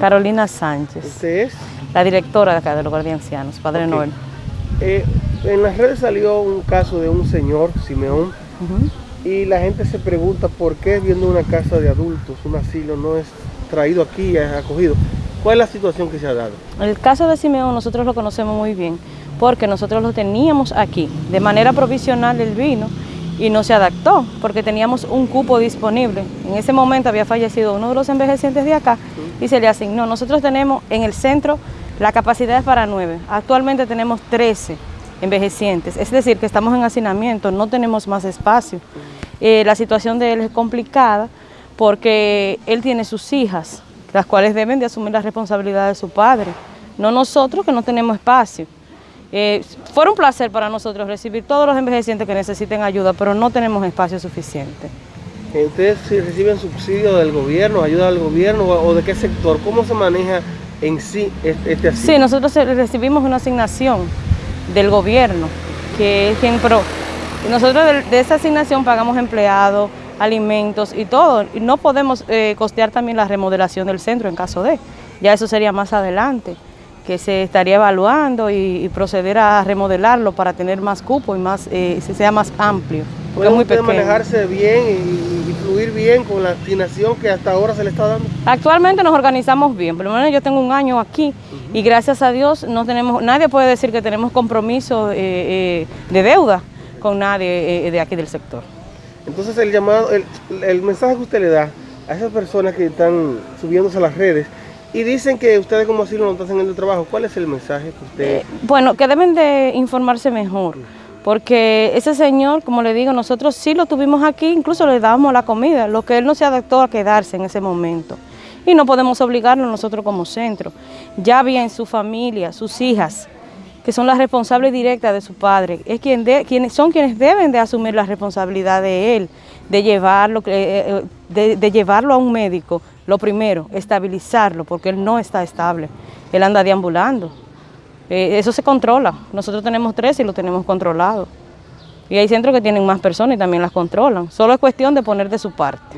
Carolina Sánchez. ¿Usted es? La directora de acá de los Guardiancianos, Padre Noel. Eh, en las redes salió un caso de un señor, Simeón, y la gente se pregunta por qué viendo una casa de adultos, un asilo, no es traído aquí, es acogido. ¿Cuál es la situación que se ha dado? El caso de Simeón nosotros lo conocemos muy bien, porque nosotros lo teníamos aquí. De manera provisional él vino y no se adaptó, porque teníamos un cupo disponible. En ese momento había fallecido uno de los envejecientes de acá y se le asignó. Nosotros tenemos en el centro la capacidad es para nueve. Actualmente tenemos 13 envejecientes, es decir, que estamos en hacinamiento, no tenemos más espacio. Eh, la situación de él es complicada porque él tiene sus hijas, las cuales deben de asumir la responsabilidad de su padre, no nosotros que no tenemos espacio. Eh, fue un placer para nosotros recibir todos los envejecientes que necesiten ayuda, pero no tenemos espacio suficiente. ¿Ustedes reciben subsidio del gobierno, ayuda del gobierno o de qué sector? ¿Cómo se maneja en sí este asilo? Sí, nosotros recibimos una asignación del gobierno, que es quien pro. Nosotros de, esa asignación pagamos empleados, alimentos y todo. Y no podemos eh, costear también la remodelación del centro en caso de. Ya eso sería más adelante, que se estaría evaluando y, proceder a remodelarlo para tener más cupo y más eh, sea más amplio. ¿Puede muy manejarse bien y, fluir bien con la asignación que hasta ahora se le está dando? Actualmente nos organizamos bien, por lo menos yo tengo un año aquí y gracias a Dios no tenemos, nadie puede decir que tenemos compromiso eh, eh, de deuda con nadie eh, de aquí del sector. Entonces el llamado, el, mensaje que usted le da a esas personas que están subiéndose a las redes y dicen que ustedes como asilo no están haciendo el trabajo, ¿cuál es el mensaje que usted...? bueno, que deben de informarse mejor porque ese señor, como le digo, nosotros sí lo tuvimos aquí, incluso le dábamos la comida, lo que él no se adaptó a quedarse en ese momento. Y no podemos obligarlo nosotros como centro. Ya bien su familia, sus hijas, que son las responsables directas de su padre, es quien son quienes deben de asumir la responsabilidad de él, de llevarlo, eh, eh, de llevarlo a un médico, lo primero, estabilizarlo, porque él no está estable, él anda deambulando. Eh, eso se controla. Nosotros tenemos tres y lo tenemos controlado. Y hay centros que tienen más personas y también las controlan. Solo es cuestión de poner de su parte.